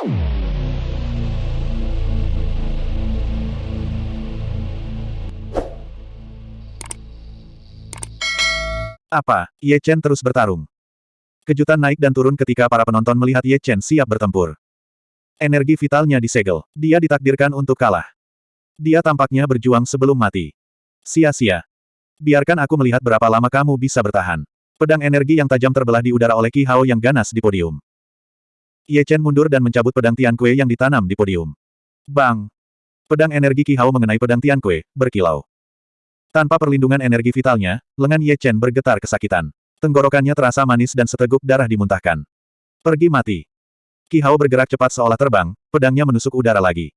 Apa? Ye Chen terus bertarung. Kejutan naik dan turun ketika para penonton melihat Ye Chen siap bertempur. Energi vitalnya disegel. Dia ditakdirkan untuk kalah. Dia tampaknya berjuang sebelum mati. Sia-sia. Biarkan aku melihat berapa lama kamu bisa bertahan. Pedang energi yang tajam terbelah di udara oleh Qi Hao yang ganas di podium. Ye Chen mundur dan mencabut pedang Tian Kue yang ditanam di podium. Bang! Pedang energi Qi Hao mengenai pedang Tian Kue, berkilau. Tanpa perlindungan energi vitalnya, lengan Ye Chen bergetar kesakitan. Tenggorokannya terasa manis dan seteguk darah dimuntahkan. Pergi mati. Qi Hao bergerak cepat seolah terbang, pedangnya menusuk udara lagi.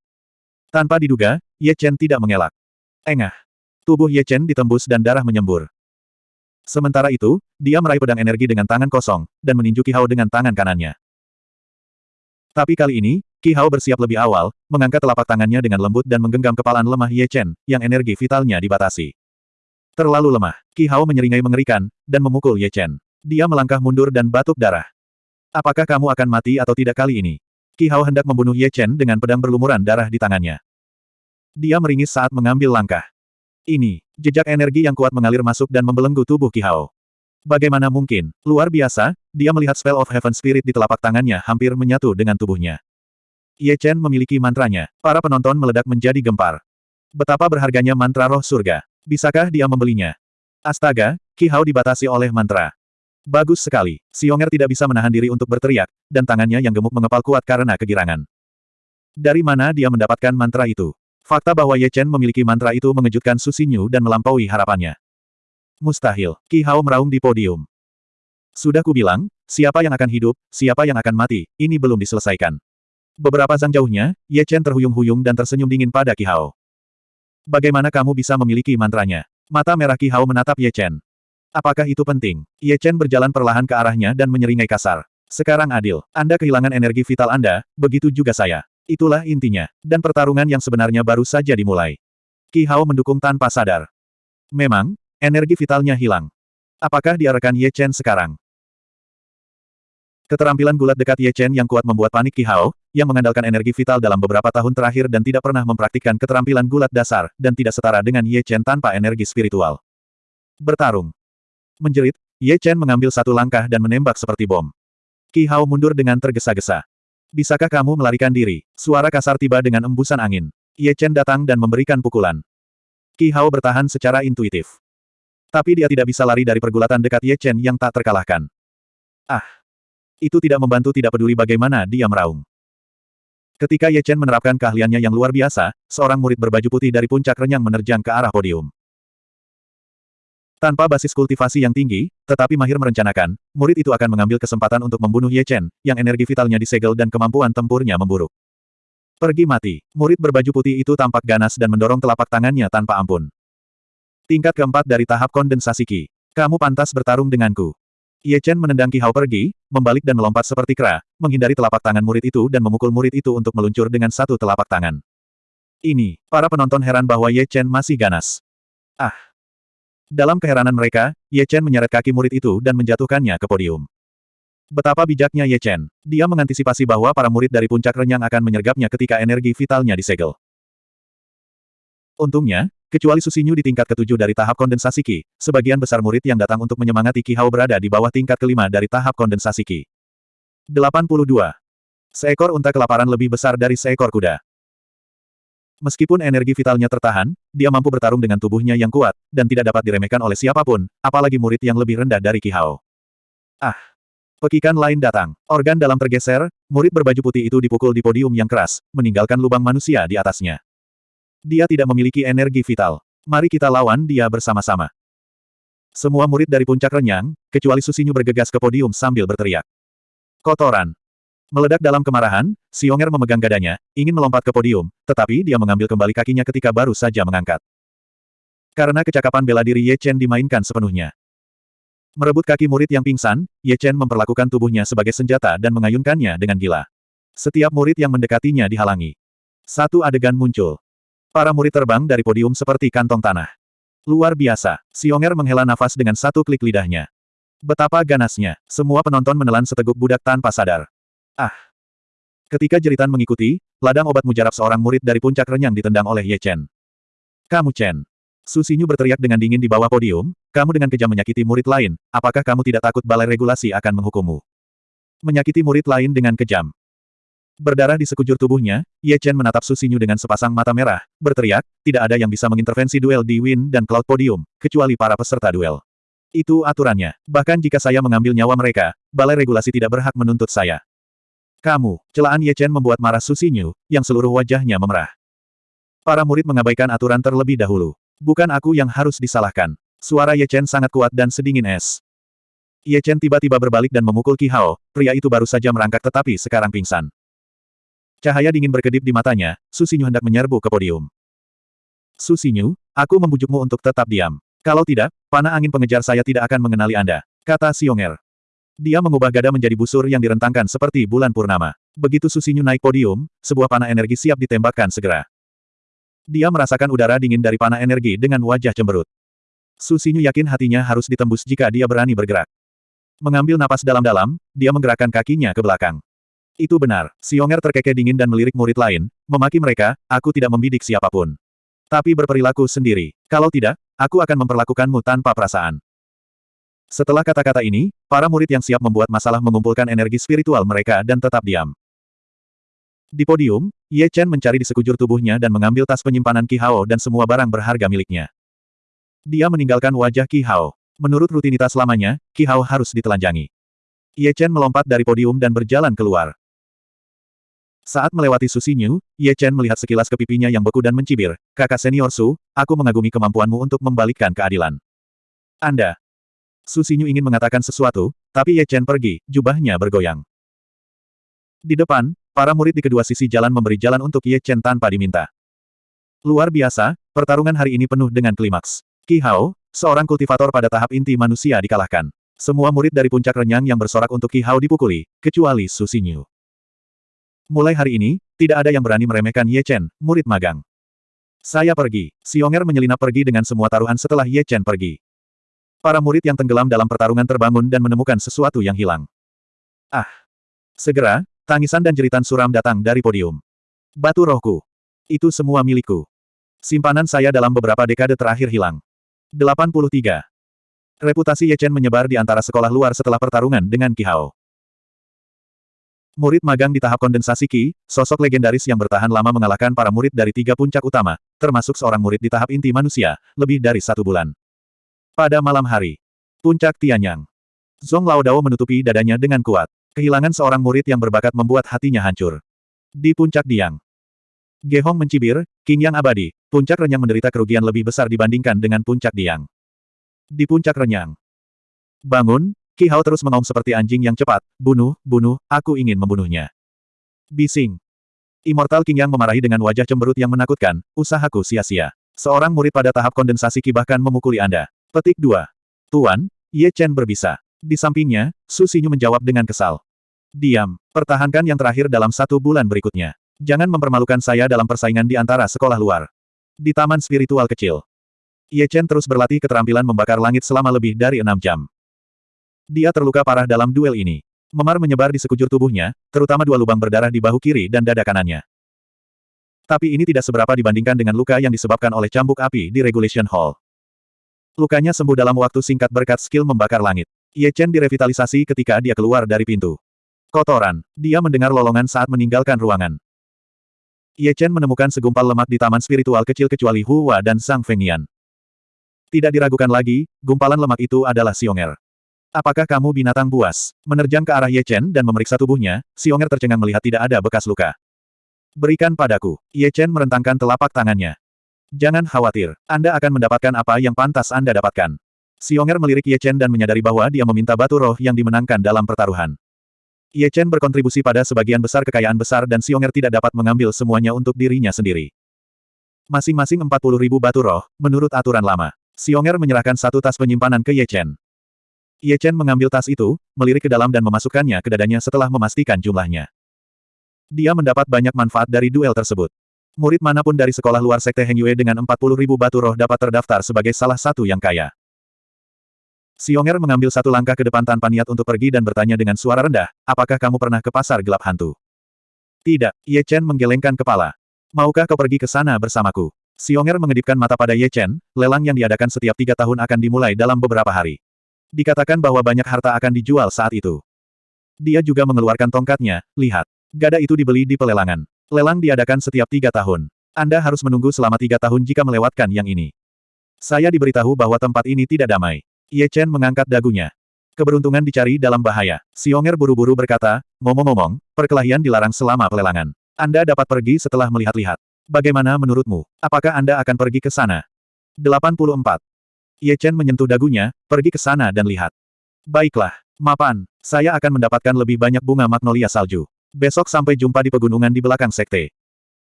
Tanpa diduga, Ye Chen tidak mengelak. Engah. Tubuh Ye Chen ditembus dan darah menyembur. Sementara itu, dia meraih pedang energi dengan tangan kosong, dan meninju Qi Hao dengan tangan kanannya. Tapi kali ini, Qi Hao bersiap lebih awal, mengangkat telapak tangannya dengan lembut dan menggenggam kepalan lemah Ye Chen, yang energi vitalnya dibatasi. Terlalu lemah, Qi Hao menyeringai mengerikan, dan memukul Ye Chen. Dia melangkah mundur dan batuk darah. Apakah kamu akan mati atau tidak kali ini? Qi Hao hendak membunuh Ye Chen dengan pedang berlumuran darah di tangannya. Dia meringis saat mengambil langkah. Ini, jejak energi yang kuat mengalir masuk dan membelenggu tubuh Qi Hao. Bagaimana mungkin, luar biasa, dia melihat Spell of Heaven Spirit di telapak tangannya hampir menyatu dengan tubuhnya. Ye Chen memiliki mantranya, para penonton meledak menjadi gempar. Betapa berharganya mantra roh surga. Bisakah dia membelinya? Astaga, Qi Hao dibatasi oleh mantra. Bagus sekali, Xionger tidak bisa menahan diri untuk berteriak, dan tangannya yang gemuk mengepal kuat karena kegirangan. Dari mana dia mendapatkan mantra itu? Fakta bahwa Ye Chen memiliki mantra itu mengejutkan Su Xinyu dan melampaui harapannya. Mustahil, Qi Hao meraung di podium. Sudah kubilang, siapa yang akan hidup, siapa yang akan mati, ini belum diselesaikan. Beberapa zang jauhnya, Ye Chen terhuyung-huyung dan tersenyum dingin pada Qi Hao. Bagaimana kamu bisa memiliki mantranya? Mata merah Qi Hao menatap Ye Chen. Apakah itu penting? Ye Chen berjalan perlahan ke arahnya dan menyeringai kasar. Sekarang adil, Anda kehilangan energi vital Anda, begitu juga saya. Itulah intinya. Dan pertarungan yang sebenarnya baru saja dimulai. Qi Hao mendukung tanpa sadar. Memang, energi vitalnya hilang. Apakah dia rekan Ye Chen sekarang? Keterampilan gulat dekat Ye Chen yang kuat membuat panik Qi Hao, yang mengandalkan energi vital dalam beberapa tahun terakhir dan tidak pernah mempraktikkan keterampilan gulat dasar, dan tidak setara dengan Ye Chen tanpa energi spiritual. Bertarung. Menjerit, Ye Chen mengambil satu langkah dan menembak seperti bom. Qi Hao mundur dengan tergesa-gesa. Bisakah kamu melarikan diri? Suara kasar tiba dengan embusan angin. Ye Chen datang dan memberikan pukulan. Qi Hao bertahan secara intuitif. Tapi dia tidak bisa lari dari pergulatan dekat Ye Chen yang tak terkalahkan. Ah! Itu tidak membantu tidak peduli bagaimana dia meraung. Ketika Ye Chen menerapkan keahliannya yang luar biasa, seorang murid berbaju putih dari puncak renyang menerjang ke arah podium. Tanpa basis kultivasi yang tinggi, tetapi mahir merencanakan, murid itu akan mengambil kesempatan untuk membunuh Ye Chen, yang energi vitalnya disegel dan kemampuan tempurnya memburuk. Pergi mati. Murid berbaju putih itu tampak ganas dan mendorong telapak tangannya tanpa ampun. Tingkat keempat dari tahap kondensasi Qi. Kamu pantas bertarung denganku. Ye Chen menendang Qi Hao pergi, membalik dan melompat seperti kera, menghindari telapak tangan murid itu dan memukul murid itu untuk meluncur dengan satu telapak tangan. Ini, para penonton heran bahwa Ye Chen masih ganas. Ah! Dalam keheranan mereka, Ye Chen menyeret kaki murid itu dan menjatuhkannya ke podium. Betapa bijaknya Ye Chen. Dia mengantisipasi bahwa para murid dari puncak renyang akan menyergapnya ketika energi vitalnya disegel. Untungnya, kecuali Susinyu di tingkat ketujuh dari tahap kondensasi Qi, sebagian besar murid yang datang untuk menyemangati Qi Hao berada di bawah tingkat kelima dari tahap kondensasi Qi. 82. Seekor unta kelaparan lebih besar dari seekor kuda. Meskipun energi vitalnya tertahan, dia mampu bertarung dengan tubuhnya yang kuat, dan tidak dapat diremehkan oleh siapa pun, apalagi murid yang lebih rendah dari Qi Hao. Ah! Pekikan lain datang. Organ dalam tergeser, murid berbaju putih itu dipukul di podium yang keras, meninggalkan lubang manusia di atasnya. Dia tidak memiliki energi vital. Mari kita lawan dia bersama-sama. Semua murid dari puncak renyang, kecuali Susinyu bergegas ke podium sambil berteriak. Kotoran. Meledak dalam kemarahan, Xionger memegang dadanya, ingin melompat ke podium, tetapi dia mengambil kembali kakinya ketika baru saja mengangkat. Karena kecakapan bela diri Ye Chen dimainkan sepenuhnya. Merebut kaki murid yang pingsan, Ye Chen memperlakukan tubuhnya sebagai senjata dan mengayunkannya dengan gila. Setiap murid yang mendekatinya dihalangi. Satu adegan muncul. Para murid terbang dari podium seperti kantong tanah. Luar biasa, Xionger menghela nafas dengan satu klik lidahnya. Betapa ganasnya, semua penonton menelan seteguk budak tanpa sadar. Ah! Ketika jeritan mengikuti, ladang obat mujarab seorang murid dari puncak renyang ditendang oleh Ye Chen. Kamu Chen. Su Xinyu berteriak dengan dingin di bawah podium, kamu dengan kejam menyakiti murid lain, apakah kamu tidak takut balai regulasi akan menghukummu? Menyakiti murid lain dengan kejam. Berdarah di sekujur tubuhnya, Ye Chen menatap Su Xinyu dengan sepasang mata merah, berteriak, tidak ada yang bisa mengintervensi duel di Win dan Cloud Podium, kecuali para peserta duel. Itu aturannya. Bahkan jika saya mengambil nyawa mereka, balai regulasi tidak berhak menuntut saya. Kamu, celaan Ye Chen membuat marah Su Xinyu, yang seluruh wajahnya memerah. Para murid mengabaikan aturan terlebih dahulu. Bukan aku yang harus disalahkan. Suara Ye Chen sangat kuat dan sedingin es. Ye Chen tiba-tiba berbalik dan memukul Qi Hao, pria itu baru saja merangkak tetapi sekarang pingsan. Cahaya dingin berkedip di matanya, Su Xinyu hendak menyerbu ke podium. Su Xinyu, aku membujukmu untuk tetap diam. Kalau tidak, panah angin pengejar saya tidak akan mengenali Anda, kata Xionger. Dia mengubah gada menjadi busur yang direntangkan seperti bulan purnama. Begitu Susinyu naik podium, sebuah panah energi siap ditembakkan segera. Dia merasakan udara dingin dari panah energi dengan wajah cemberut. Susinyu yakin hatinya harus ditembus jika dia berani bergerak. Mengambil napas dalam-dalam, dia menggerakkan kakinya ke belakang. Itu benar, Xionger terkekeh dingin dan melirik murid lain, memaki mereka, aku tidak membidik siapa pun. Tapi berperilaku sendiri. Kalau tidak, aku akan memperlakukanmu tanpa perasaan. Setelah kata-kata ini, para murid yang siap membuat masalah mengumpulkan energi spiritual mereka dan tetap diam. Di podium, Ye Chen mencari di sekujur tubuhnya dan mengambil tas penyimpanan Qi Hao dan semua barang berharga miliknya. Dia meninggalkan wajah Qi Hao. Menurut rutinitas lamanya, Qi Hao harus ditelanjangi. Ye Chen melompat dari podium dan berjalan keluar. Saat melewati Su Xinyu, Ye Chen melihat sekilas ke pipinya yang beku dan mencibir, kakak senior Su, aku mengagumi kemampuanmu untuk membalikkan keadilan. Anda, Su Xinyu ingin mengatakan sesuatu, tapi Ye Chen pergi, jubahnya bergoyang. Di depan, para murid di kedua sisi jalan memberi jalan untuk Ye Chen tanpa diminta. Luar biasa, pertarungan hari ini penuh dengan klimaks. Qi Hao, seorang kultivator pada tahap inti manusia dikalahkan. Semua murid dari puncak renyang yang bersorak untuk Qi Hao dipukuli, kecuali Su Xinyu. Mulai hari ini, tidak ada yang berani meremehkan Ye Chen, murid magang. Saya pergi. Xionger menyelinap pergi dengan semua taruhan setelah Ye Chen pergi. Para murid yang tenggelam dalam pertarungan terbangun dan menemukan sesuatu yang hilang. Ah! Segera, tangisan dan jeritan suram datang dari podium. Batu rohku. Itu semua milikku. Simpanan saya dalam beberapa dekade terakhir hilang. 83. Reputasi Ye Chen menyebar di antara sekolah luar setelah pertarungan dengan Qi Hao. Murid magang di tahap kondensasi Qi, sosok legendaris yang bertahan lama mengalahkan para murid dari tiga puncak utama, termasuk seorang murid di tahap inti manusia, lebih dari satu bulan. Pada malam hari, puncak Tianyang. Zong Lao Dao menutupi dadanya dengan kuat. Kehilangan seorang murid yang berbakat membuat hatinya hancur. Di puncak Diang. Ge Hong mencibir, King Yang abadi, puncak renyang menderita kerugian lebih besar dibandingkan dengan puncak Diang. Di puncak renyang. Bangun, Ki Hao terus mengaum seperti anjing yang cepat, bunuh, bunuh, aku ingin membunuhnya. Bising. Immortal King Yang memarahi dengan wajah cemberut yang menakutkan, usahaku sia-sia. Seorang murid pada tahap kondensasi Ki bahkan memukuli Anda. Petik 2. Tuan, Ye Chen berbisa. Di sampingnya, Su Xinyu menjawab dengan kesal. Diam, pertahankan yang terakhir dalam satu bulan berikutnya. Jangan mempermalukan saya dalam persaingan di antara sekolah luar. Di taman spiritual kecil. Ye Chen terus berlatih keterampilan membakar langit selama lebih dari enam jam. Dia terluka parah dalam duel ini. Memar menyebar di sekujur tubuhnya, terutama dua lubang berdarah di bahu kiri dan dada kanannya. Tapi ini tidak seberapa dibandingkan dengan luka yang disebabkan oleh cambuk api di Regulation Hall. Lukanya sembuh dalam waktu singkat berkat skill membakar langit. Ye Chen direvitalisasi ketika dia keluar dari pintu. Kotoran. Dia mendengar lolongan saat meninggalkan ruangan. Ye Chen menemukan segumpal lemak di taman spiritual kecil kecuali Hua dan Sang Fengnian. Tidak diragukan lagi, gumpalan lemak itu adalah Xionger. Apakah kamu binatang buas? Menerjang ke arah Ye Chen dan memeriksa tubuhnya, Xionger tercengang melihat tidak ada bekas luka. Berikan padaku. Ye Chen merentangkan telapak tangannya. Jangan khawatir, Anda akan mendapatkan apa yang pantas Anda dapatkan. Xionger melirik Ye Chen dan menyadari bahwa dia meminta batu roh yang dimenangkan dalam pertaruhan. Ye Chen berkontribusi pada sebagian besar kekayaan besar dan Xionger tidak dapat mengambil semuanya untuk dirinya sendiri. Masing-masing 40 ribu batu roh, menurut aturan lama. Xionger menyerahkan satu tas penyimpanan ke Ye Chen. Ye Chen mengambil tas itu, melirik ke dalam dan memasukkannya ke dadanya setelah memastikan jumlahnya. Dia mendapat banyak manfaat dari duel tersebut. Murid mana pun dari sekolah luar Sekte Heng Yue dengan 40 ribu batu roh dapat terdaftar sebagai salah satu yang kaya. Xionger mengambil satu langkah ke depan tanpa niat untuk pergi dan bertanya dengan suara rendah, apakah kamu pernah ke pasar gelap hantu? Tidak, Ye Chen menggelengkan kepala. Maukah kau pergi ke sana bersamaku? Xionger mengedipkan mata pada Ye Chen, lelang yang diadakan setiap tiga tahun akan dimulai dalam beberapa hari. Dikatakan bahwa banyak harta akan dijual saat itu. Dia juga mengeluarkan tongkatnya, lihat. Gada itu dibeli di pelelangan. Lelang diadakan setiap tiga tahun. Anda harus menunggu selama tiga tahun jika melewatkan yang ini. Saya diberitahu bahwa tempat ini tidak damai. Ye Chen mengangkat dagunya. Keberuntungan dicari dalam bahaya. Xionger buru-buru berkata, ngomong-ngomong, perkelahian dilarang selama pelelangan. Anda dapat pergi setelah melihat-lihat. Bagaimana menurutmu? Apakah Anda akan pergi ke sana? 84. Ye Chen menyentuh dagunya, pergi ke sana dan lihat. Baiklah, mapan, saya akan mendapatkan lebih banyak bunga magnolia salju. Besok sampai jumpa di pegunungan di belakang sekte.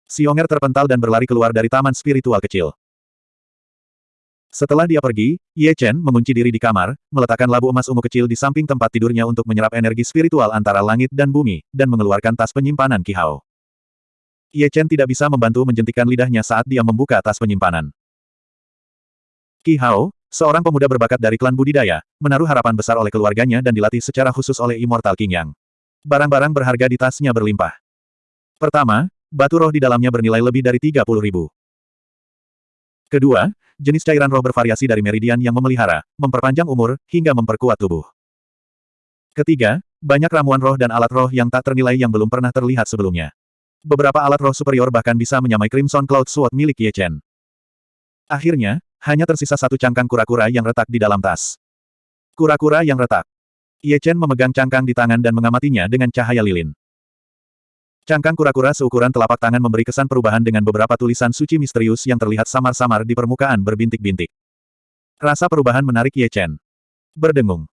Xionger terpental dan berlari keluar dari taman spiritual kecil. Setelah dia pergi, Ye Chen mengunci diri di kamar, meletakkan labu emas ungu kecil di samping tempat tidurnya untuk menyerap energi spiritual antara langit dan bumi, dan mengeluarkan tas penyimpanan Kihao. Ye Chen tidak bisa membantu menjentikkan lidahnya saat dia membuka tas penyimpanan. Kihao, seorang pemuda berbakat dari klan budidaya, menaruh harapan besar oleh keluarganya dan dilatih secara khusus oleh Immortal King Yang. Barang-barang berharga di tasnya berlimpah. Pertama, batu roh di dalamnya bernilai lebih dari 30 ribu. Kedua, jenis cairan roh bervariasi dari meridian yang memelihara, memperpanjang umur, hingga memperkuat tubuh. Ketiga, banyak ramuan roh dan alat roh yang tak ternilai yang belum pernah terlihat sebelumnya. Beberapa alat roh superior bahkan bisa menyamai Crimson Cloud Sword milik Ye Chen. Akhirnya, hanya tersisa satu cangkang kura-kura yang retak di dalam tas. Kura-kura yang retak. Ye Chen memegang cangkang di tangan dan mengamatinya dengan cahaya lilin. Cangkang kura-kura seukuran telapak tangan memberi kesan perubahan dengan beberapa tulisan suci misterius yang terlihat samar-samar di permukaan berbintik-bintik. Rasa perubahan menarik Ye Chen. Berdengung.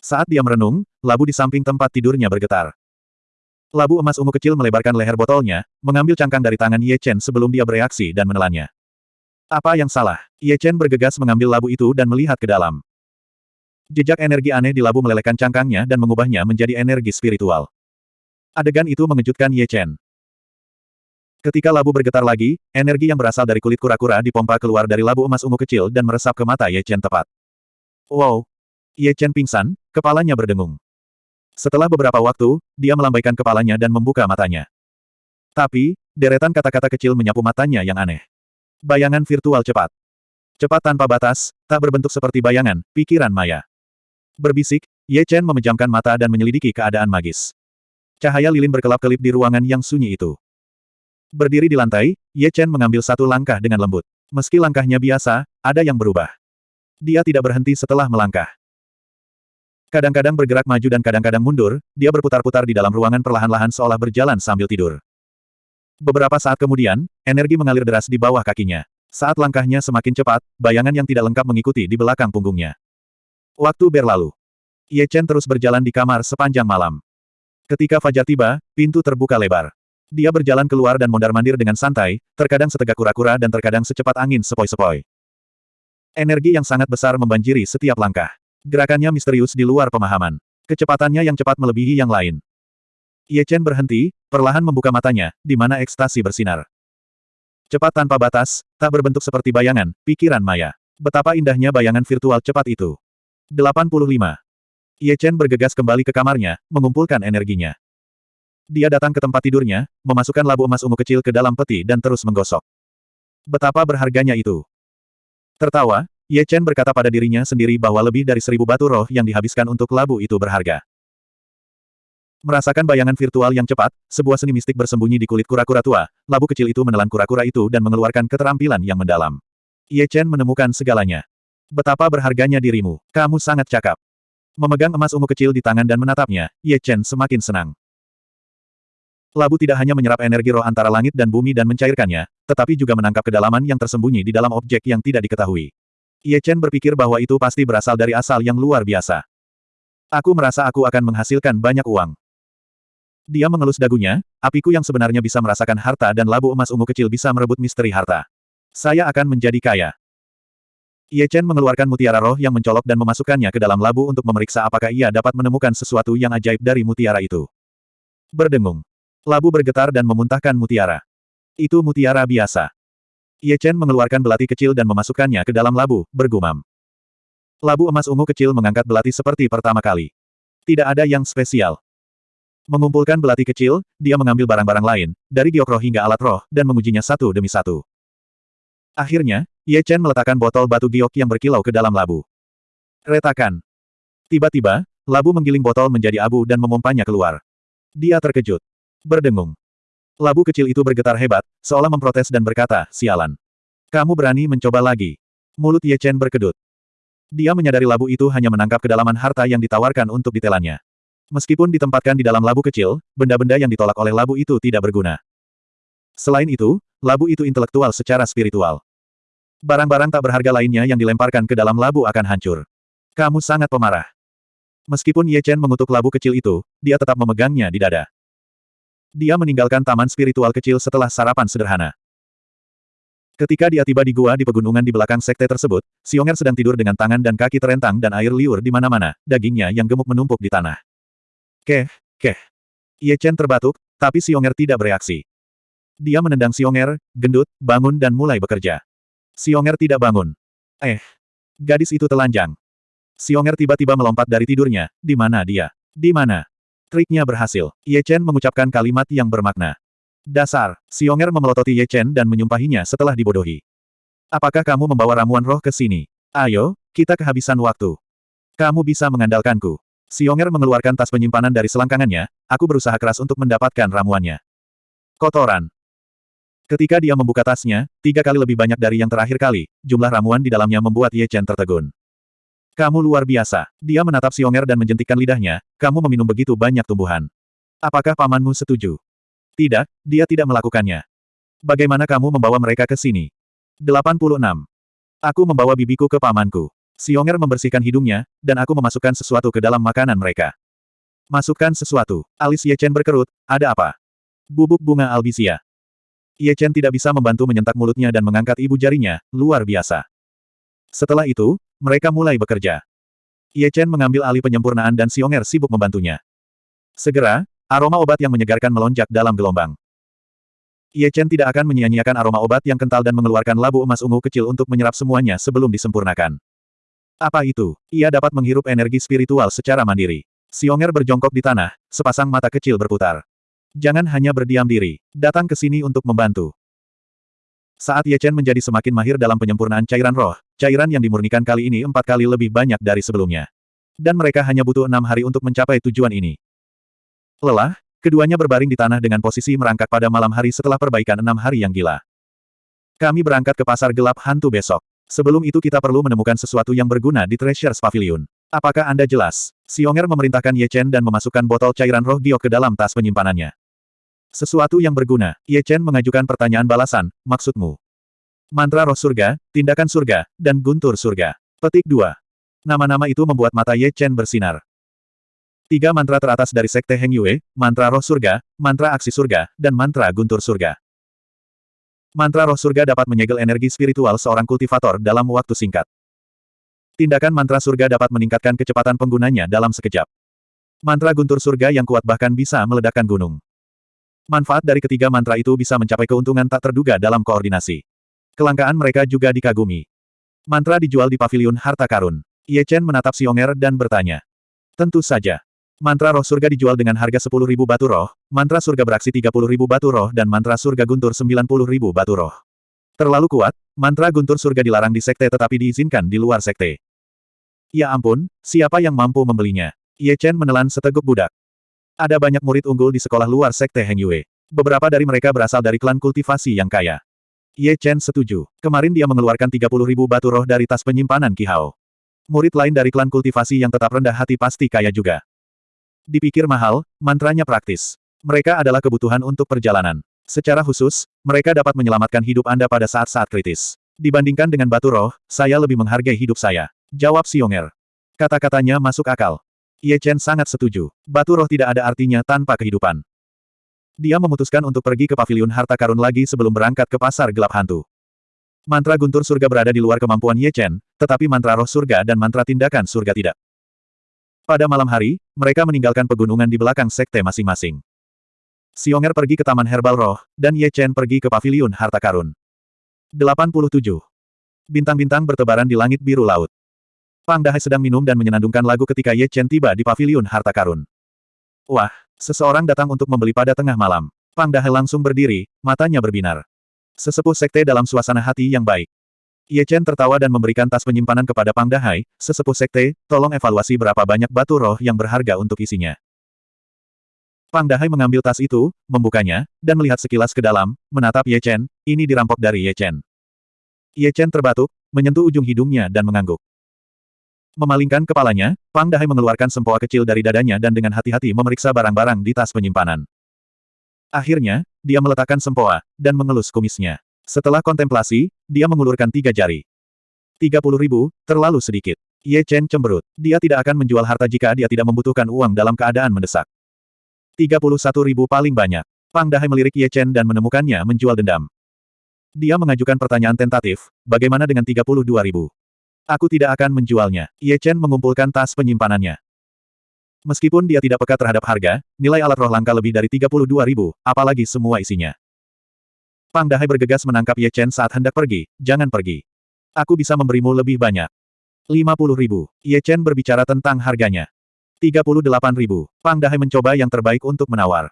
Saat dia merenung, labu di samping tempat tidurnya bergetar. Labu emas ungu kecil melebarkan leher botolnya, mengambil cangkang dari tangan Ye Chen sebelum dia bereaksi dan menelannya. Apa yang salah? Ye Chen bergegas mengambil labu itu dan melihat ke dalam. Jejak energi aneh di labu melelehkan cangkangnya dan mengubahnya menjadi energi spiritual. Adegan itu mengejutkan Ye Chen. Ketika labu bergetar lagi, energi yang berasal dari kulit kura-kura dipompa keluar dari labu emas ungu kecil dan meresap ke mata Ye Chen tepat. Wow! Ye Chen pingsan, kepalanya berdengung. Setelah beberapa waktu, dia melambaikan kepalanya dan membuka matanya. Tapi, deretan kata-kata kecil menyapu matanya yang aneh. Bayangan virtual cepat. Cepat tanpa batas, tak berbentuk seperti bayangan, pikiran maya. Berbisik, Ye Chen memejamkan mata dan menyelidiki keadaan magis. Cahaya lilin berkelap-kelip di ruangan yang sunyi itu. Berdiri di lantai, Ye Chen mengambil satu langkah dengan lembut. Meski langkahnya biasa, ada yang berubah. Dia tidak berhenti setelah melangkah. Kadang-kadang bergerak maju dan kadang-kadang mundur, dia berputar-putar di dalam ruangan perlahan-lahan seolah berjalan sambil tidur. Beberapa saat kemudian, energi mengalir deras di bawah kakinya. Saat langkahnya semakin cepat, bayangan yang tidak lengkap mengikuti di belakang punggungnya. Waktu berlalu. Ye Chen terus berjalan di kamar sepanjang malam. Ketika fajar tiba, pintu terbuka lebar. Dia berjalan keluar dan mondar-mandir dengan santai, terkadang setegak kura-kura dan terkadang secepat angin sepoi-sepoi. Energi yang sangat besar membanjiri setiap langkah. Gerakannya misterius di luar pemahaman. Kecepatannya yang cepat melebihi yang lain. Ye Chen berhenti, perlahan membuka matanya, di mana ekstasi bersinar. Cepat tanpa batas, tak berbentuk seperti bayangan, pikiran maya. Betapa indahnya bayangan virtual cepat itu. 85. Ye Chen bergegas kembali ke kamarnya, mengumpulkan energinya. Dia datang ke tempat tidurnya, memasukkan labu emas ungu kecil ke dalam peti dan terus menggosok. Betapa berharganya itu. Tertawa, Ye Chen berkata pada dirinya sendiri bahwa lebih dari seribu batu roh yang dihabiskan untuk labu itu berharga. Merasakan bayangan virtual yang cepat, sebuah seni mistik bersembunyi di kulit kura-kura tua, labu kecil itu menelan kura-kura itu dan mengeluarkan keterampilan yang mendalam. Ye Chen menemukan segalanya. Betapa berharganya dirimu, kamu sangat cakap. Memegang emas ungu kecil di tangan dan menatapnya, Ye Chen semakin senang. Labu tidak hanya menyerap energi roh antara langit dan bumi dan mencairkannya, tetapi juga menangkap kedalaman yang tersembunyi di dalam objek yang tidak diketahui. Ye Chen berpikir bahwa itu pasti berasal dari asal yang luar biasa. Aku merasa aku akan menghasilkan banyak uang. Dia mengelus dagunya, apiku yang sebenarnya bisa merasakan harta dan labu emas ungu kecil bisa merebut misteri harta. Saya akan menjadi kaya. Ye Chen mengeluarkan mutiara roh yang mencolok dan memasukkannya ke dalam labu untuk memeriksa apakah ia dapat menemukan sesuatu yang ajaib dari mutiara itu. Berdengung. Labu bergetar dan memuntahkan mutiara. Itu mutiara biasa. Ye Chen mengeluarkan belati kecil dan memasukkannya ke dalam labu, bergumam. Labu emas ungu kecil mengangkat belati seperti pertama kali. Tidak ada yang spesial. Mengumpulkan belati kecil, dia mengambil barang-barang lain, dari giok roh hingga alat roh, dan mengujinya satu demi satu. Akhirnya, Ye Chen meletakkan botol batu giok yang berkilau ke dalam labu. Retakan. Tiba-tiba, labu menggiling botol menjadi abu dan memompanya keluar. Dia terkejut. Berdengung. Labu kecil itu bergetar hebat, seolah memprotes dan berkata, sialan. Kamu berani mencoba lagi. Mulut Ye Chen berkedut. Dia menyadari labu itu hanya menangkap kedalaman harta yang ditawarkan untuk ditelannya. Meskipun ditempatkan di dalam labu kecil, benda-benda yang ditolak oleh labu itu tidak berguna. Selain itu, labu itu intelektual secara spiritual. Barang-barang tak berharga lainnya yang dilemparkan ke dalam labu akan hancur. Kamu sangat pemarah. Meskipun Ye Chen mengutuk labu kecil itu, dia tetap memegangnya di dada. Dia meninggalkan taman spiritual kecil setelah sarapan sederhana. Ketika dia tiba di gua di pegunungan di belakang sekte tersebut, Xionger sedang tidur dengan tangan dan kaki terentang dan air liur di mana-mana, dagingnya yang gemuk menumpuk di tanah. Keh, keh. Ye Chen terbatuk, tapi Xionger tidak bereaksi. Dia menendang Xionger, gendut, bangun dan mulai bekerja. Xionger tidak bangun. Eh. Gadis itu telanjang. Xionger tiba-tiba melompat dari tidurnya. Di mana dia? Di mana? Triknya berhasil. Ye Chen mengucapkan kalimat yang bermakna. Dasar, Xionger memelototi Ye Chen dan menyumpahinya setelah dibodohi. Apakah kamu membawa ramuan roh ke sini? Ayo, kita kehabisan waktu. Kamu bisa mengandalkanku. Xionger mengeluarkan tas penyimpanan dari selangkangannya, aku berusaha keras untuk mendapatkan ramuannya. Kotoran. Ketika dia membuka tasnya, tiga kali lebih banyak dari yang terakhir kali, jumlah ramuan di dalamnya membuat Ye Chen tertegun. Kamu luar biasa. Dia menatap Xionger dan menjentikkan lidahnya, kamu meminum begitu banyak tumbuhan. Apakah pamanmu setuju? Tidak, dia tidak melakukannya. Bagaimana kamu membawa mereka ke sini? 86. Aku membawa bibiku ke pamanku. Xionger membersihkan hidungnya, dan aku memasukkan sesuatu ke dalam makanan mereka. Masukkan sesuatu. Alis Ye Chen berkerut, ada apa? Bubuk bunga albisia. Ye Chen tidak bisa membantu menyentak mulutnya dan mengangkat ibu jarinya, luar biasa. Setelah itu, mereka mulai bekerja. Ye Chen mengambil alih penyempurnaan dan Xionger sibuk membantunya. Segera, Aroma obat yang menyegarkan melonjak dalam gelombang. Ye Chen tidak akan menyia-nyiakan aroma obat yang kental dan mengeluarkan labu emas ungu kecil untuk menyerap semuanya sebelum disempurnakan. Apa itu? Ia dapat menghirup energi spiritual secara mandiri. Xionger berjongkok di tanah, sepasang mata kecil berputar. Jangan hanya berdiam diri. Datang ke sini untuk membantu. Saat Ye Chen menjadi semakin mahir dalam penyempurnaan cairan roh, cairan yang dimurnikan kali ini empat kali lebih banyak dari sebelumnya. Dan mereka hanya butuh enam hari untuk mencapai tujuan ini. Lelah, keduanya berbaring di tanah dengan posisi merangkak pada malam hari setelah perbaikan enam hari yang gila. Kami berangkat ke pasar gelap hantu besok. Sebelum itu kita perlu menemukan sesuatu yang berguna di Treasures Pavilion. Apakah Anda jelas? Xionger memerintahkan Ye Chen dan memasukkan botol cairan roh giok ke dalam tas penyimpanannya. Sesuatu yang berguna. Ye Chen mengajukan pertanyaan balasan, maksudmu? Mantra roh surga, tindakan surga, dan guntur surga. Petik 2. Nama-nama itu membuat mata Ye Chen bersinar. Tiga mantra teratas dari Sekte Heng Yue, mantra roh surga, mantra aksi surga, dan mantra guntur surga. Mantra roh surga dapat menyegel energi spiritual seorang kultivator dalam waktu singkat. Tindakan mantra surga dapat meningkatkan kecepatan penggunanya dalam sekejap. Mantra guntur surga yang kuat bahkan bisa meledakkan gunung. Manfaat dari ketiga mantra itu bisa mencapai keuntungan tak terduga dalam koordinasi. Kelangkaan mereka juga dikagumi. Mantra dijual di pavilion harta karun. Ye Chen menatap Xionger dan bertanya. Tentu saja. Mantra roh surga dijual dengan harga 10.000 batu roh, mantra surga beraksi 30.000 batu roh dan mantra surga guntur 90.000 batu roh. Terlalu kuat, mantra guntur surga dilarang di sekte tetapi diizinkan di luar sekte. Ya ampun, siapa yang mampu membelinya? Ye Chen menelan seteguk budak. Ada banyak murid unggul di sekolah luar sekte Heng Yue. Beberapa dari mereka berasal dari klan kultivasi yang kaya. Ye Chen setuju. Kemarin dia mengeluarkan 30.000 batu roh dari tas penyimpanan Ki Hao. Murid lain dari klan kultivasi yang tetap rendah hati pasti kaya juga. Dipikir mahal, mantranya praktis. Mereka adalah kebutuhan untuk perjalanan. Secara khusus, mereka dapat menyelamatkan hidup Anda pada saat-saat kritis. Dibandingkan dengan batu roh, saya lebih menghargai hidup saya. Jawab Xionger. Kata-katanya masuk akal. Ye Chen sangat setuju. Batu roh tidak ada artinya tanpa kehidupan. Dia memutuskan untuk pergi ke pavilion harta karun lagi sebelum berangkat ke pasar gelap hantu. Mantra guntur surga berada di luar kemampuan Ye Chen, tetapi mantra roh surga dan mantra tindakan surga tidak. Pada malam hari, mereka meninggalkan pegunungan di belakang sekte masing-masing. Xionger pergi ke Taman Herbal Roh, dan Ye Chen pergi ke Paviliun Harta Karun. 87. Bintang-bintang bertebaran di langit biru laut. Pang Dahai sedang minum dan menyenandungkan lagu ketika Ye Chen tiba di Paviliun Harta Karun. Wah, Seseorang datang untuk membeli pada tengah malam. Pang Dahai langsung berdiri, matanya berbinar. Sesepuh sekte dalam suasana hati yang baik. Ye Chen tertawa dan memberikan tas penyimpanan kepada Pang Dahai, sesepuh sekte, tolong evaluasi berapa banyak batu roh yang berharga untuk isinya. Pang Dahai mengambil tas itu, membukanya, dan melihat sekilas ke dalam, menatap Ye Chen, ini dirampok dari Ye Chen. Ye Chen terbatuk, menyentuh ujung hidungnya dan mengangguk. Memalingkan kepalanya, Pang Dahai mengeluarkan sempoa kecil dari dadanya dan dengan hati-hati memeriksa barang-barang di tas penyimpanan. Akhirnya, dia meletakkan sempoa, dan mengelus kumisnya. Setelah kontemplasi, dia mengulurkan tiga jari. Tiga puluh ribu, terlalu sedikit. Ye Chen cemberut. Dia tidak akan menjual harta jika dia tidak membutuhkan uang dalam keadaan mendesak. Tiga puluh satu ribu paling banyak. Pang Dahai melirik Ye Chen dan menemukannya menjual dendam. Dia mengajukan pertanyaan tentatif, bagaimana dengan tiga puluh dua ribu? Aku tidak akan menjualnya. Ye Chen mengumpulkan tas penyimpanannya. Meskipun dia tidak peka terhadap harga, nilai alat roh langka lebih dari 32 ribu, apalagi semua isinya. Pang Dahai bergegas menangkap Ye Chen saat hendak pergi, jangan pergi. Aku bisa memberimu lebih banyak. 50 ribu. Ye Chen berbicara tentang harganya. 38 ribu. Pang Dahai mencoba yang terbaik untuk menawar.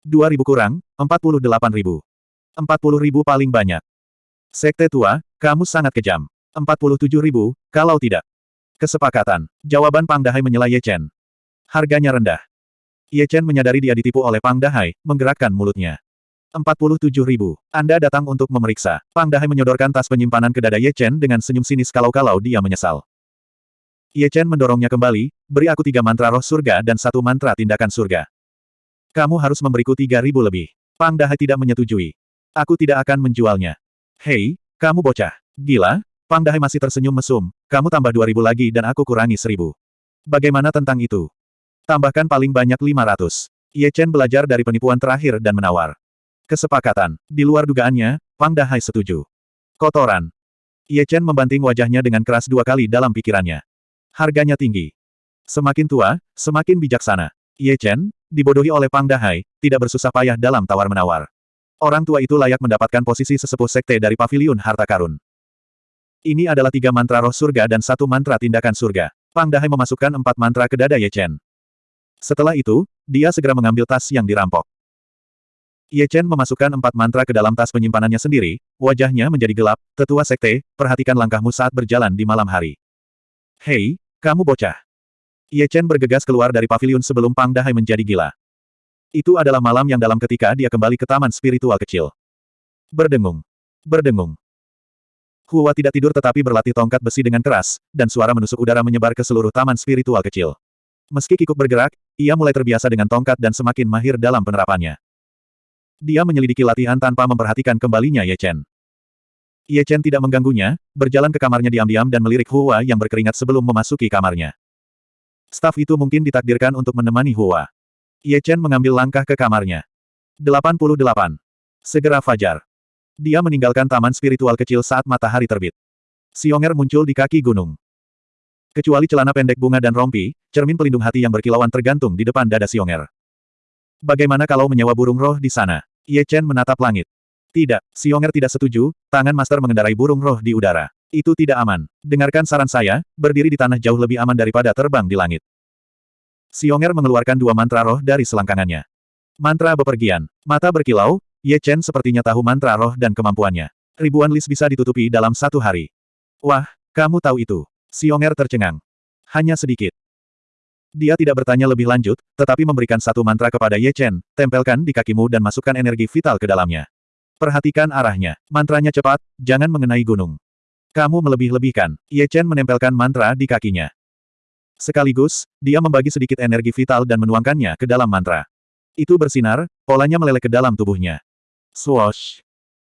2 ribu kurang, 48 ribu. 40 ribu paling banyak. Sekte tua, kamu sangat kejam. 47 ribu, kalau tidak. Kesepakatan. Jawaban Pang Dahai menyela Ye Chen. Harganya rendah. Ye Chen menyadari dia ditipu oleh Pang Dahai, menggerakkan mulutnya. 47 ribu. Anda datang untuk memeriksa. Pang Dahai menyodorkan tas penyimpanan ke dada Ye Chen dengan senyum sinis kalau-kalau dia menyesal. Ye Chen mendorongnya kembali, beri aku tiga mantra roh surga dan satu mantra tindakan surga. Kamu harus memberiku tiga ribu lebih. Pang Dahai tidak menyetujui. Aku tidak akan menjualnya. Hei, kamu bocah. Gila? Pang Dahai masih tersenyum mesum. Kamu tambah dua ribu lagi dan aku kurangi seribu. Bagaimana tentang itu? Tambahkan paling banyak 500. Ye Chen belajar dari penipuan terakhir dan menawar. Kesepakatan. Di luar dugaannya, Pang Dahai setuju. Kotoran. Ye Chen membanting wajahnya dengan keras dua kali dalam pikirannya. Harganya tinggi. Semakin tua, semakin bijaksana. Ye Chen, dibodohi oleh Pang Dahai, tidak bersusah payah dalam tawar-menawar. Orang tua itu layak mendapatkan posisi sesepuh sekte dari paviliun harta karun. Ini adalah tiga mantra roh surga dan satu mantra tindakan surga. Pang Dahai memasukkan empat mantra ke dada Ye Chen. Setelah itu, dia segera mengambil tas yang dirampok. Ye Chen memasukkan empat mantra ke dalam tas penyimpanannya sendiri, wajahnya menjadi gelap, tetua sekte, perhatikan langkahmu saat berjalan di malam hari. Hei, kamu bocah. Ye Chen bergegas keluar dari paviliun sebelum Pang Dahai menjadi gila. Itu adalah malam yang dalam ketika dia kembali ke taman spiritual kecil. Berdengung. Berdengung. Hua tidak tidur tetapi berlatih tongkat besi dengan keras, dan suara menusuk udara menyebar ke seluruh taman spiritual kecil. Meski kikuk bergerak, ia mulai terbiasa dengan tongkat dan semakin mahir dalam penerapannya. Dia menyelidiki latihan tanpa memperhatikan kembalinya Ye Chen. Ye Chen tidak mengganggunya, berjalan ke kamarnya diam-diam dan melirik Hua yang berkeringat sebelum memasuki kamarnya. Staf itu mungkin ditakdirkan untuk menemani Hua. Ye Chen mengambil langkah ke kamarnya. 88. Segera fajar. Dia meninggalkan taman spiritual kecil saat matahari terbit. Xionger muncul di kaki gunung. Kecuali celana pendek bunga dan rompi, cermin pelindung hati yang berkilauan tergantung di depan dada Xionger. Bagaimana kalau menyewa burung roh di sana? Ye Chen menatap langit. Tidak, Xionger tidak setuju, tangan master mengendarai burung roh di udara. Itu tidak aman. Dengarkan saran saya, berdiri di tanah jauh lebih aman daripada terbang di langit. Xionger mengeluarkan dua mantra roh dari selangkangannya. Mantra bepergian. Mata berkilau, Ye Chen sepertinya tahu mantra roh dan kemampuannya. Ribuan list bisa ditutupi dalam satu hari. Wah, kamu tahu itu. Xionger tercengang. Hanya sedikit. Dia tidak bertanya lebih lanjut, tetapi memberikan satu mantra kepada Ye Chen, tempelkan di kakimu dan masukkan energi vital ke dalamnya. Perhatikan arahnya. Mantranya cepat, jangan mengenai gunung. Kamu melebih-lebihkan. Ye Chen menempelkan mantra di kakinya. Sekaligus, dia membagi sedikit energi vital dan menuangkannya ke dalam mantra. Itu bersinar, polanya meleleh ke dalam tubuhnya. Swoosh!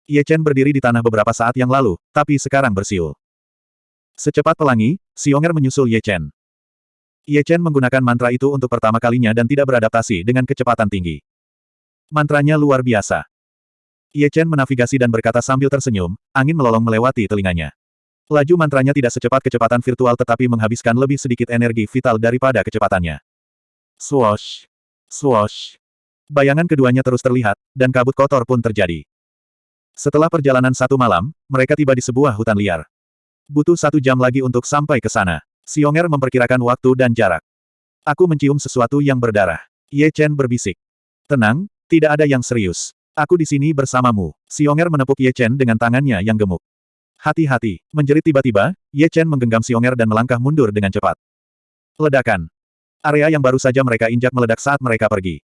Ye Chen berdiri di tanah beberapa saat yang lalu, tapi sekarang bersiul. Secepat pelangi, Xionger menyusul Ye Chen. Ye Chen menggunakan mantra itu untuk pertama kalinya dan tidak beradaptasi dengan kecepatan tinggi. Mantranya luar biasa. Ye Chen menavigasi dan berkata sambil tersenyum, angin melolong melewati telinganya. Laju mantranya tidak secepat kecepatan virtual tetapi menghabiskan lebih sedikit energi vital daripada kecepatannya. Swoosh! Swoosh! Bayangan keduanya terus terlihat, dan kabut kotor pun terjadi. Setelah perjalanan satu malam, mereka tiba di sebuah hutan liar. Butuh satu jam lagi untuk sampai ke sana. Xionger memperkirakan waktu dan jarak. Aku mencium sesuatu yang berdarah. Ye Chen berbisik. Tenang, tidak ada yang serius. Aku di sini bersamamu. Xionger menepuk Ye Chen dengan tangannya yang gemuk. Hati-hati, menjerit tiba-tiba, Ye Chen menggenggam Xionger dan melangkah mundur dengan cepat. Ledakan. Area yang baru saja mereka injak meledak saat mereka pergi.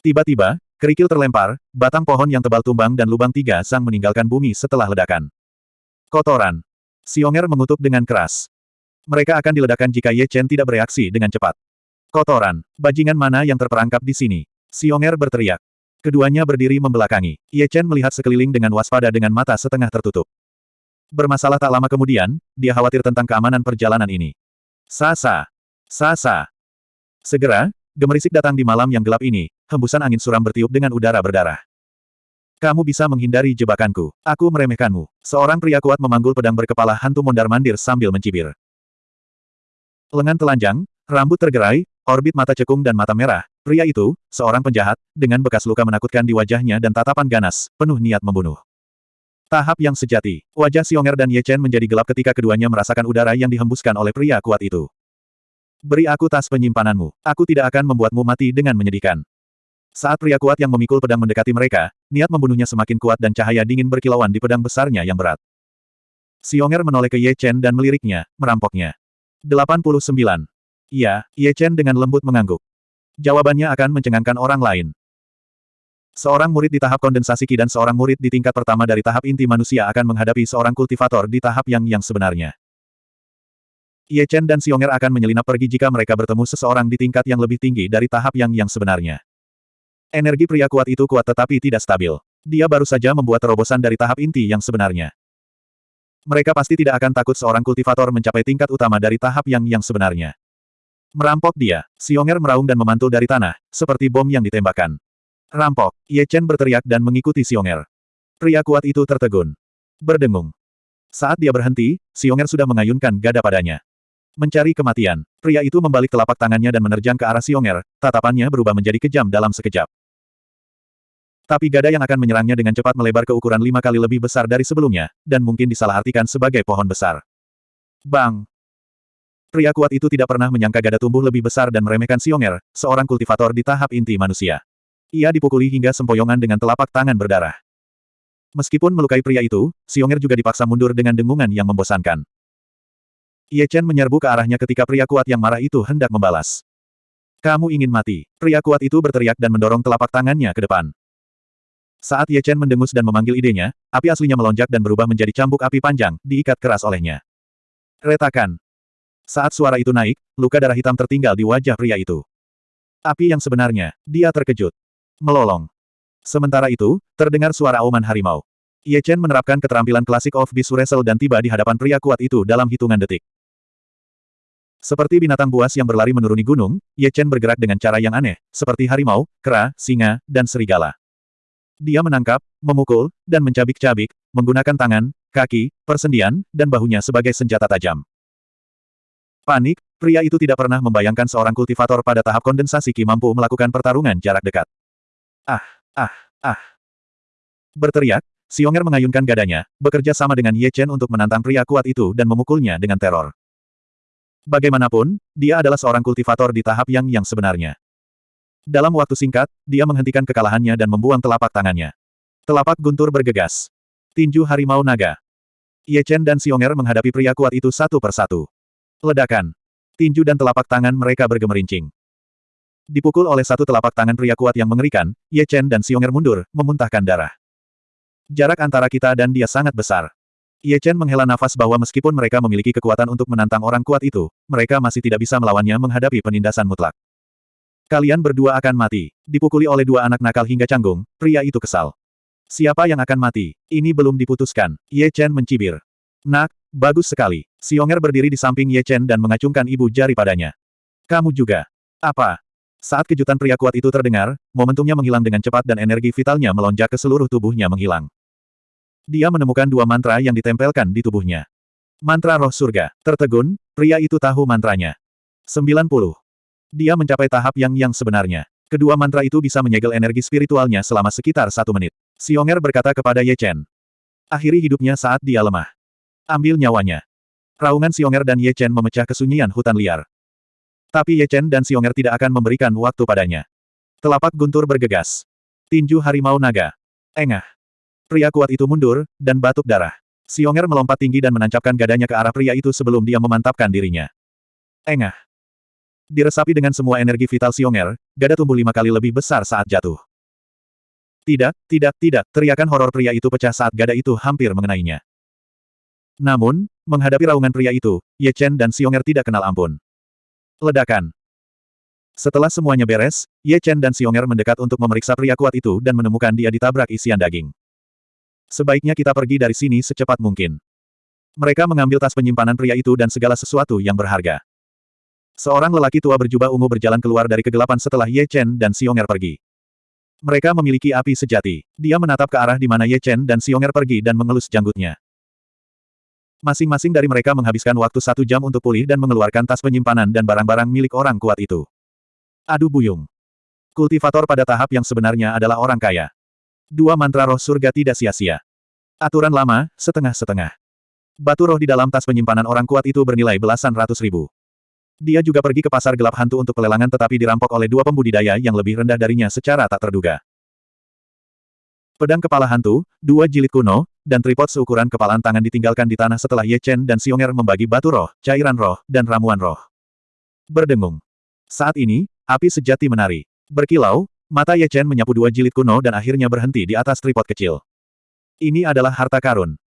Tiba-tiba, kerikil terlempar, batang pohon yang tebal tumbang dan lubang tiga sang meninggalkan bumi setelah ledakan. Kotoran. Xionger mengutuk dengan keras. Mereka akan diledakkan jika Ye Chen tidak bereaksi dengan cepat. Kotoran. Bajingan mana yang terperangkap di sini? Xionger berteriak. Keduanya berdiri membelakangi. Ye Chen melihat sekeliling dengan waspada dengan mata setengah tertutup. Bermasalah tak lama kemudian, dia khawatir tentang keamanan perjalanan ini. Sasa. Sasa. Segera, gemerisik datang di malam yang gelap ini, hembusan angin suram bertiup dengan udara berdarah. Kamu bisa menghindari jebakanku. Aku meremehkanmu. Seorang pria kuat memanggul pedang berkepala hantu mondar-mandir sambil mencibir. Lengan telanjang, rambut tergerai, orbit mata cekung dan mata merah. Pria itu, seorang penjahat, dengan bekas luka menakutkan di wajahnya dan tatapan ganas, penuh niat membunuh. Tahap yang sejati. Wajah Xionger dan Ye Chen menjadi gelap ketika keduanya merasakan udara yang dihembuskan oleh pria kuat itu. Beri aku tas penyimpananmu. Aku tidak akan membuatmu mati dengan menyedihkan. Saat pria kuat yang memikul pedang mendekati mereka, niat membunuhnya semakin kuat dan cahaya dingin berkilauan di pedang besarnya yang berat. Xionger menoleh ke Ye Chen dan meliriknya, merampoknya. 89. Iya, Ye Chen dengan lembut mengangguk. Jawabannya akan mencengangkan orang lain. Seorang murid di tahap kondensasi Ki dan seorang murid di tingkat pertama dari tahap inti manusia akan menghadapi seorang kultivator di tahap yang yang sebenarnya. Ye Chen dan Xionger akan menyelinap pergi jika mereka bertemu seseorang di tingkat yang lebih tinggi dari tahap yang yang sebenarnya. Energi pria kuat itu kuat tetapi tidak stabil. Dia baru saja membuat terobosan dari tahap inti yang sebenarnya. Mereka pasti tidak akan takut seorang kultivator mencapai tingkat utama dari tahap yang yang sebenarnya. Merampok dia, Xionger meraung dan memantul dari tanah, seperti bom yang ditembakkan. Rampok, Ye Chen berteriak dan mengikuti Xionger. Pria kuat itu tertegun. Berdengung. Saat dia berhenti, Xionger sudah mengayunkan gada padanya. Mencari kematian. Pria itu membalik telapak tangannya dan menerjang ke arah Xionger, tatapannya berubah menjadi kejam dalam sekejap. Tapi gada yang akan menyerangnya dengan cepat melebar ke ukuran lima kali lebih besar dari sebelumnya, dan mungkin disalahartikan sebagai pohon besar. Bang! Pria kuat itu tidak pernah menyangka gada tumbuh lebih besar dan meremehkan Xionger, seorang kultivator di tahap inti manusia. Ia dipukuli hingga sempoyongan dengan telapak tangan berdarah. Meskipun melukai pria itu, Xionger juga dipaksa mundur dengan dengungan yang membosankan. Ye Chen menyerbu ke arahnya ketika pria kuat yang marah itu hendak membalas. Kamu ingin mati. Pria kuat itu berteriak dan mendorong telapak tangannya ke depan. Saat Ye Chen mendengus dan memanggil idenya, api aslinya melonjak dan berubah menjadi cambuk api panjang, diikat keras olehnya. Retakan. Saat suara itu naik, luka darah hitam tertinggal di wajah pria itu. Api yang sebenarnya, dia terkejut melolong. Sementara itu, terdengar suara auman harimau. Ye Chen menerapkan keterampilan klasik of Beast Wrestle dan tiba di hadapan pria kuat itu dalam hitungan detik. Seperti binatang buas yang berlari menuruni gunung, Ye Chen bergerak dengan cara yang aneh, seperti harimau, kera, singa, dan serigala. Dia menangkap, memukul, dan mencabik-cabik, menggunakan tangan, kaki, persendian, dan bahunya sebagai senjata tajam. Panik, pria itu tidak pernah membayangkan seorang kultivator pada tahap kondensasi Ki mampu melakukan pertarungan jarak dekat. Ah, ah, ah. Berteriak, Xionger mengayunkan gadanya, bekerja sama dengan Ye Chen untuk menantang pria kuat itu dan memukulnya dengan teror. Bagaimanapun, dia adalah seorang kultivator di tahap yang yang sebenarnya. Dalam waktu singkat, dia menghentikan kekalahannya dan membuang telapak tangannya. Telapak guntur bergegas. Tinju harimau naga. Ye Chen dan Xionger menghadapi pria kuat itu satu persatu. Ledakan. Tinju dan telapak tangan mereka bergemerincing. Dipukul oleh satu telapak tangan pria kuat yang mengerikan, Ye Chen dan Xionger mundur, memuntahkan darah. Jarak antara kita dan dia sangat besar. Ye Chen menghela nafas bahwa meskipun mereka memiliki kekuatan untuk menantang orang kuat itu, mereka masih tidak bisa melawannya menghadapi penindasan mutlak. Kalian berdua akan mati. Dipukuli oleh dua anak nakal hingga canggung, pria itu kesal. Siapa yang akan mati? Ini belum diputuskan. Ye Chen mencibir. Nak, bagus sekali. Xionger berdiri di samping Ye Chen dan mengacungkan ibu jari padanya. Kamu juga. Apa? Saat kejutan pria kuat itu terdengar, momentumnya menghilang dengan cepat dan energi vitalnya melonjak ke seluruh tubuhnya menghilang. Dia menemukan dua mantra yang ditempelkan di tubuhnya. Mantra roh surga. Tertegun, pria itu tahu mantranya. 90. Dia mencapai tahap yang yang sebenarnya. Kedua mantra itu bisa menyegel energi spiritualnya selama sekitar satu menit. Xionger berkata kepada Ye Chen. Akhiri hidupnya saat dia lemah. Ambil nyawanya. Raungan Xionger dan Ye Chen memecah kesunyian hutan liar. Tapi Ye Chen dan Xionger tidak akan memberikan waktu padanya. Telapak guntur bergegas. Tinju harimau naga. Engah. Pria kuat itu mundur, dan batuk darah. Xionger melompat tinggi dan menancapkan gadanya ke arah pria itu sebelum dia memantapkan dirinya. Engah. Diresapi dengan semua energi vital Xionger, gada tumbuh lima kali lebih besar saat jatuh. Tidak, tidak, tidak, teriakan horor pria itu pecah saat gada itu hampir mengenainya. Namun, menghadapi raungan pria itu, Ye Chen dan Xionger tidak kenal ampun. Ledakan. Setelah semuanya beres, Ye Chen dan Xionger mendekat untuk memeriksa pria kuat itu dan menemukan dia ditabrak isian daging. Sebaiknya kita pergi dari sini secepat mungkin. Mereka mengambil tas penyimpanan pria itu dan segala sesuatu yang berharga. Seorang lelaki tua berjubah ungu berjalan keluar dari kegelapan setelah Ye Chen dan Xionger pergi. Mereka memiliki api sejati. Dia menatap ke arah di mana Ye Chen dan Xionger pergi dan mengelus janggutnya. Masing-masing dari mereka menghabiskan waktu satu jam untuk pulih dan mengeluarkan tas penyimpanan dan barang-barang milik orang kuat itu. Adu buyung. Kultivator pada tahap yang sebenarnya adalah orang kaya. Dua mantra roh surga tidak sia-sia. Aturan lama, setengah-setengah. Batu roh di dalam tas penyimpanan orang kuat itu bernilai belasan ratus ribu. Dia juga pergi ke pasar gelap hantu untuk pelelangan tetapi dirampok oleh dua pembudidaya yang lebih rendah darinya secara tak terduga. Pedang kepala hantu, dua jilid kuno, dan tripod seukuran kepalan tangan ditinggalkan di tanah setelah Ye Chen dan Xionger membagi batu roh, cairan roh, dan ramuan roh. Berdengung. Saat ini, api sejati menari. Berkilau, mata Ye Chen menyapu dua jilid kuno dan akhirnya berhenti di atas tripod kecil. Ini adalah harta karun.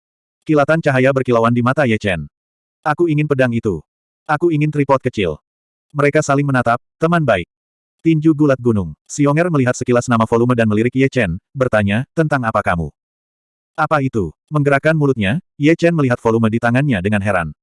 Kilatan cahaya berkilauan di mata Ye Chen. Aku ingin pedang itu. Aku ingin tripod kecil. Mereka saling menatap, teman baik. Tinju gulat gunung. Xionger melihat sekilas nama volume dan melirik Ye Chen, bertanya, tentang apa kamu? Apa itu? Menggerakkan mulutnya, Ye Chen melihat volume di tangannya dengan heran.